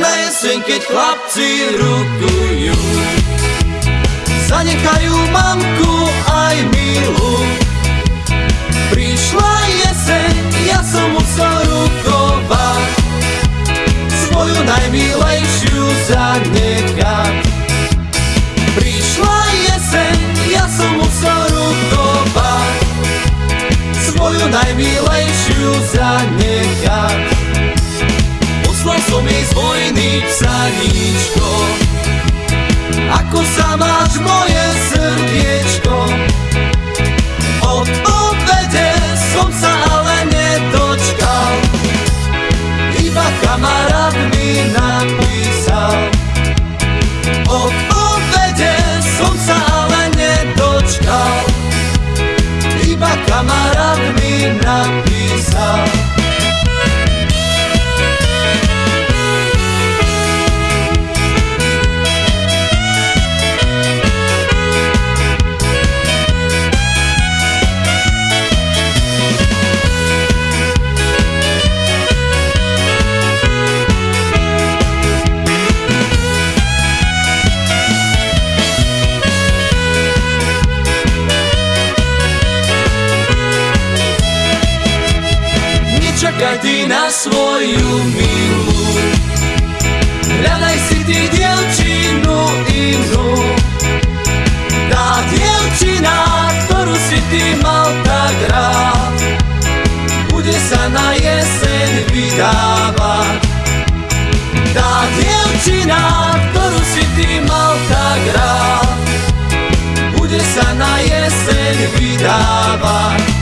Na jeseň, keď chlapci rukujú. Zanechajú mamku aj milu. Prišla jeseň, ja som musel rukovať. Svoju najmilejšiu zanechať. Prišla jeseň, ja som musel rukovať. Svoju najmilejšiu zanechať vojny psaníčko Ako sa máš moje srdiečko Čekaj ti na svoju milu. Gledaj si ti djevčinu inu Ta djevčina Koru si ti malta grad. Bude sana jesen vidava. Ta djevčina Koru si ti malta grad. Bude sana jesen vidava.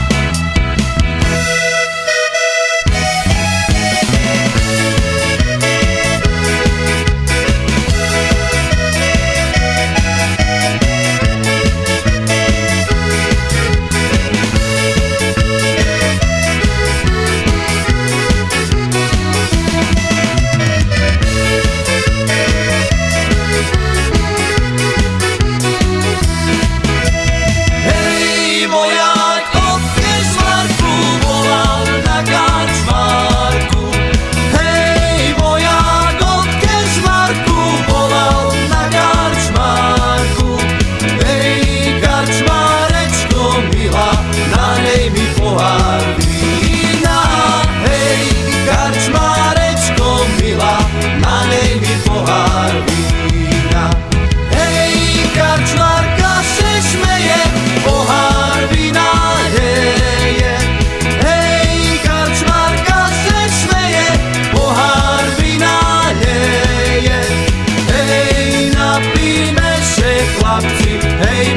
up to hey